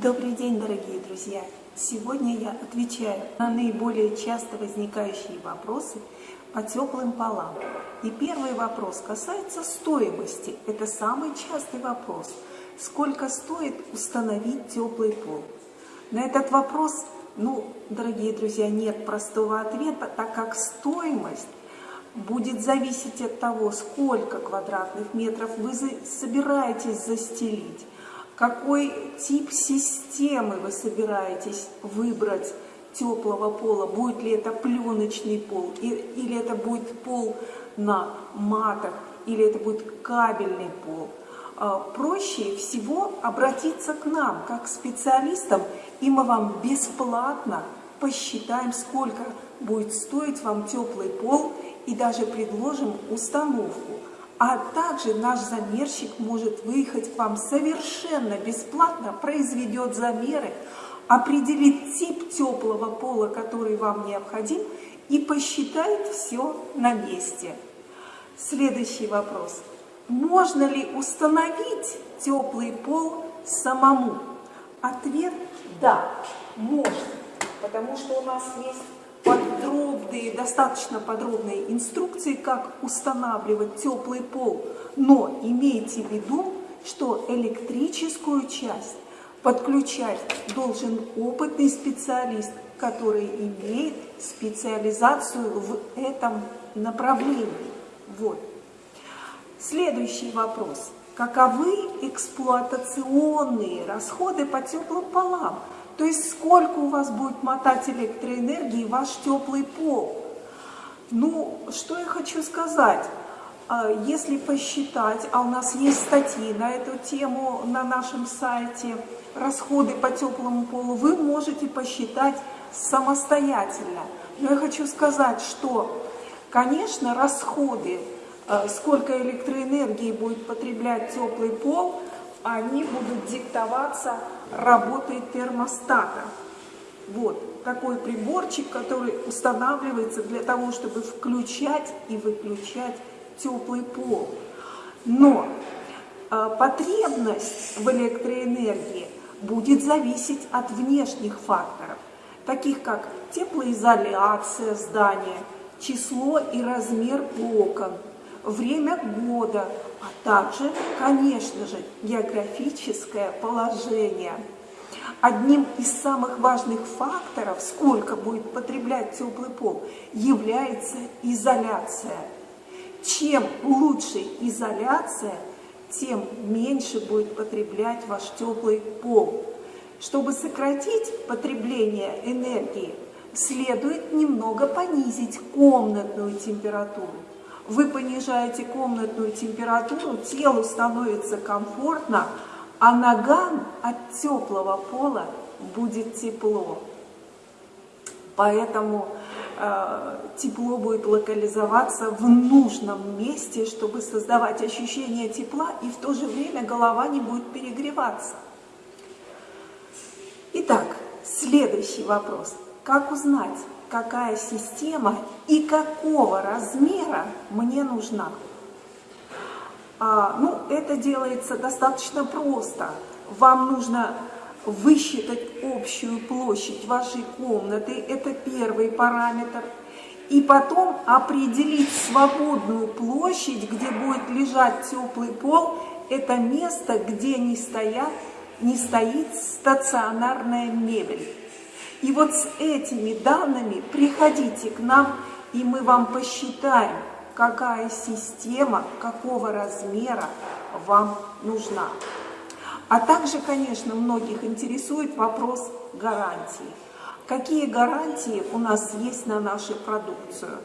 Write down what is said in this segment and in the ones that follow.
Добрый день, дорогие друзья! Сегодня я отвечаю на наиболее часто возникающие вопросы по теплым полам. И первый вопрос касается стоимости. Это самый частый вопрос. Сколько стоит установить теплый пол? На этот вопрос, ну, дорогие друзья, нет простого ответа, так как стоимость будет зависеть от того, сколько квадратных метров вы собираетесь застелить какой тип системы вы собираетесь выбрать теплого пола, будет ли это пленочный пол, или это будет пол на матах, или это будет кабельный пол. А, проще всего обратиться к нам, как к специалистам, и мы вам бесплатно посчитаем, сколько будет стоить вам теплый пол, и даже предложим установку. А также наш замерщик может выехать к вам совершенно бесплатно, произведет замеры, определит тип теплого пола, который вам необходим, и посчитает все на месте. Следующий вопрос. Можно ли установить теплый пол самому? Ответ – да, можно, потому что у нас есть подробные, достаточно подробные инструкции, как устанавливать теплый пол. Но имейте в виду, что электрическую часть подключать должен опытный специалист, который имеет специализацию в этом направлении. Вот. Следующий вопрос. Каковы эксплуатационные расходы по теплым полам? То есть сколько у вас будет мотать электроэнергии ваш теплый пол? Ну, что я хочу сказать. А, если посчитать, а у нас есть статьи на эту тему на нашем сайте, расходы по теплому полу, вы можете посчитать самостоятельно. Но я хочу сказать, что, конечно, расходы, а, сколько электроэнергии будет потреблять теплый пол – они будут диктоваться работой термостата. Вот такой приборчик, который устанавливается для того, чтобы включать и выключать теплый пол. Но э, потребность в электроэнергии будет зависеть от внешних факторов, таких как теплоизоляция здания, число и размер окон, время года, а также, конечно же, географическое положение. Одним из самых важных факторов, сколько будет потреблять теплый пол, является изоляция. Чем лучше изоляция, тем меньше будет потреблять ваш теплый пол. Чтобы сократить потребление энергии, следует немного понизить комнатную температуру вы понижаете комнатную температуру, телу становится комфортно, а ногам от теплого пола будет тепло. Поэтому э, тепло будет локализоваться в нужном месте, чтобы создавать ощущение тепла, и в то же время голова не будет перегреваться. Итак, следующий вопрос. Как узнать, какая система и какого размера мне нужна. А, ну, это делается достаточно просто. Вам нужно высчитать общую площадь вашей комнаты, это первый параметр, и потом определить свободную площадь, где будет лежать теплый пол, это место, где не, стоят, не стоит стационарная мебель. И вот с этими данными приходите к нам, и мы вам посчитаем, какая система, какого размера вам нужна. А также, конечно, многих интересует вопрос гарантии. Какие гарантии у нас есть на нашу продукцию?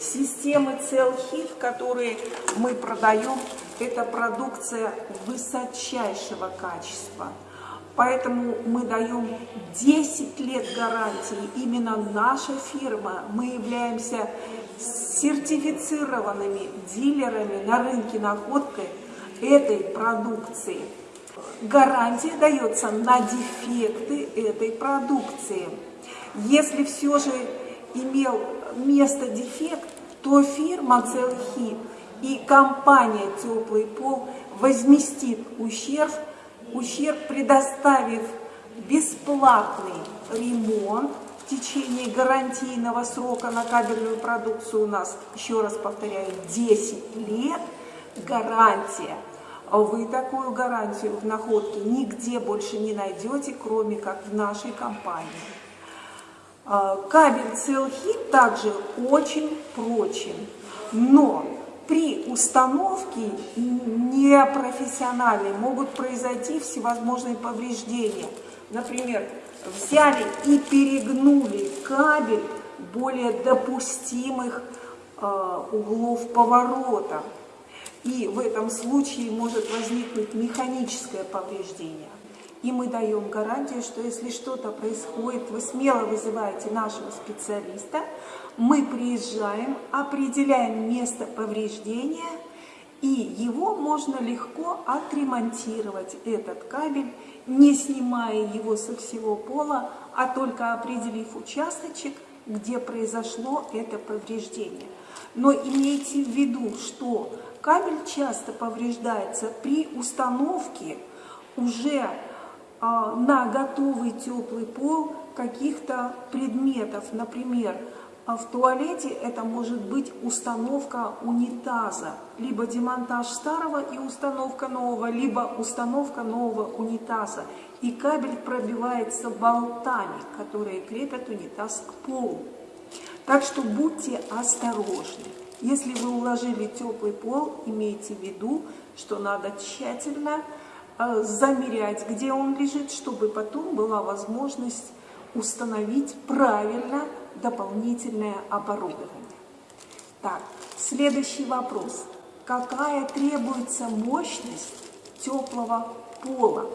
Системы Целхит, которые мы продаем, это продукция высочайшего качества – Поэтому мы даем 10 лет гарантии. Именно наша фирма, мы являемся сертифицированными дилерами на рынке находкой этой продукции. Гарантия дается на дефекты этой продукции. Если все же имел место дефект, то фирма Целхит и компания Теплый пол возместит ущерб ущерб, предоставив бесплатный ремонт в течение гарантийного срока на кабельную продукцию у нас, еще раз повторяю, 10 лет гарантия. Вы такую гарантию в находке нигде больше не найдете, кроме как в нашей компании. А, кабель Целхит также очень прочен, но при установке непрофессиональной могут произойти всевозможные повреждения. Например, взяли и перегнули кабель более допустимых э, углов поворота. И в этом случае может возникнуть механическое повреждение. И мы даем гарантию, что если что-то происходит, вы смело вызываете нашего специалиста, мы приезжаем, определяем место повреждения, и его можно легко отремонтировать, этот кабель, не снимая его со всего пола, а только определив участочек, где произошло это повреждение. Но имейте в виду, что кабель часто повреждается при установке уже на готовый теплый пол каких-то предметов. Например, а в туалете это может быть установка унитаза, либо демонтаж старого и установка нового, либо установка нового унитаза. И кабель пробивается болтами, которые крепят унитаз к полу. Так что будьте осторожны. Если вы уложили теплый пол, имейте в виду, что надо тщательно замерять, где он лежит, чтобы потом была возможность установить правильно дополнительное оборудование. Так, следующий вопрос. Какая требуется мощность теплого пола?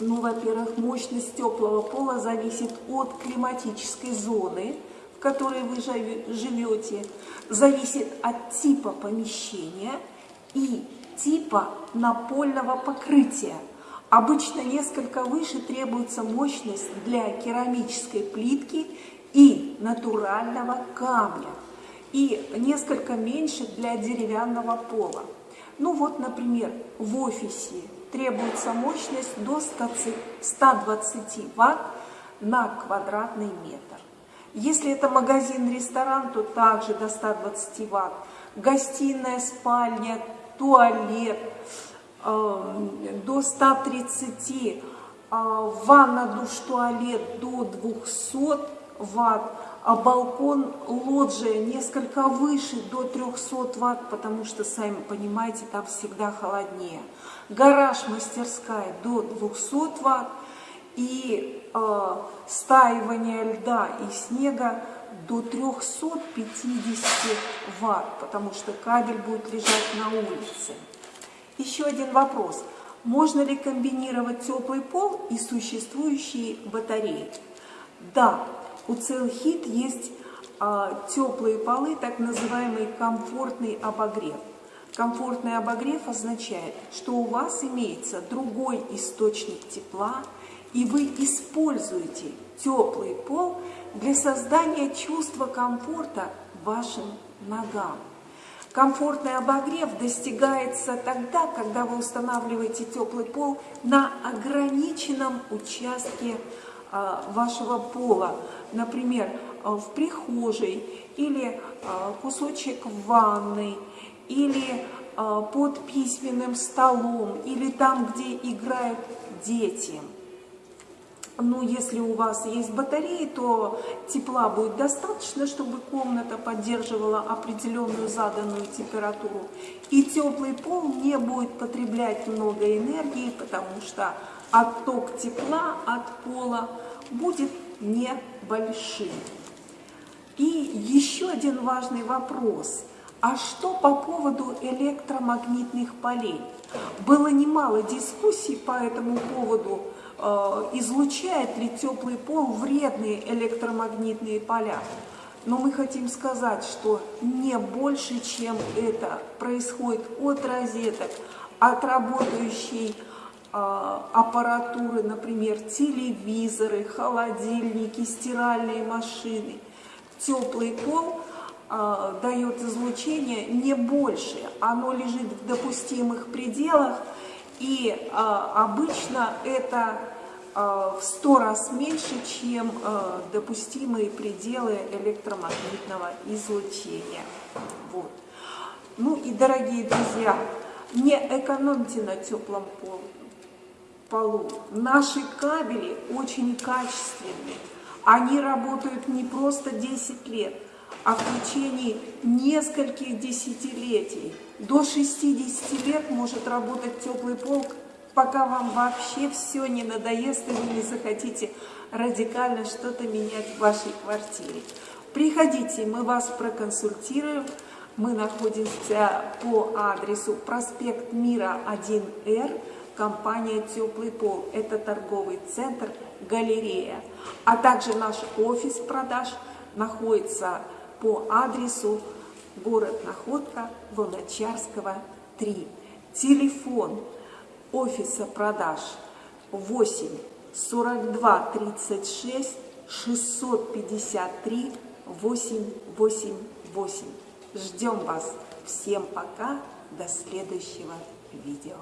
Ну, во-первых, мощность теплого пола зависит от климатической зоны, в которой вы живете, зависит от типа помещения и типа напольного покрытия. Обычно несколько выше требуется мощность для керамической плитки и натурального камня, и несколько меньше для деревянного пола. Ну вот, например, в офисе требуется мощность до 120 Вт на квадратный метр. Если это магазин-ресторан, то также до 120 Вт. Гостиная, спальня, туалет, э, до 130, э, ванна, душ, туалет до 200 ватт, а балкон, лоджия несколько выше, до 300 ватт, потому что, сами понимаете, там всегда холоднее. Гараж, мастерская до 200 ватт и э, стаивание льда и снега до 350 ватт, потому что кабель будет лежать на улице. Еще один вопрос. Можно ли комбинировать теплый пол и существующие батареи? Да, у Целхит есть а, теплые полы, так называемый комфортный обогрев. Комфортный обогрев означает, что у вас имеется другой источник тепла, и вы используете теплый пол для создания чувства комфорта вашим ногам. Комфортный обогрев достигается тогда, когда вы устанавливаете теплый пол на ограниченном участке а, вашего пола, например, а, в прихожей или а, кусочек ванной, или под письменным столом, или там, где играют дети. Ну, если у вас есть батареи, то тепла будет достаточно, чтобы комната поддерживала определенную заданную температуру. И теплый пол не будет потреблять много энергии, потому что отток тепла от пола будет небольшим. И еще один важный вопрос. А что по поводу электромагнитных полей? Было немало дискуссий по этому поводу, Э, излучает ли теплый пол вредные электромагнитные поля. Но мы хотим сказать, что не больше, чем это происходит от розеток, от работающей э, аппаратуры, например, телевизоры, холодильники, стиральные машины. Теплый пол э, дает излучение не больше, оно лежит в допустимых пределах, и а, обычно это в 100 раз меньше, чем допустимые пределы электромагнитного излучения. Вот. Ну и, дорогие друзья, не экономьте на теплом полу. Наши кабели очень качественные. Они работают не просто 10 лет, а в течение нескольких десятилетий. До 60 лет может работать теплый пол, пока вам вообще все не надоест и вы не захотите радикально что-то менять в вашей квартире. Приходите, мы вас проконсультируем. Мы находимся по адресу проспект Мира 1Р, компания «Теплый пол». Это торговый центр «Галерея». А также наш офис продаж находится по адресу город Находка, Луначарского, 3. Телефон офиса продаж 8 42 36 653 888. Ждем вас. Всем пока. До следующего видео.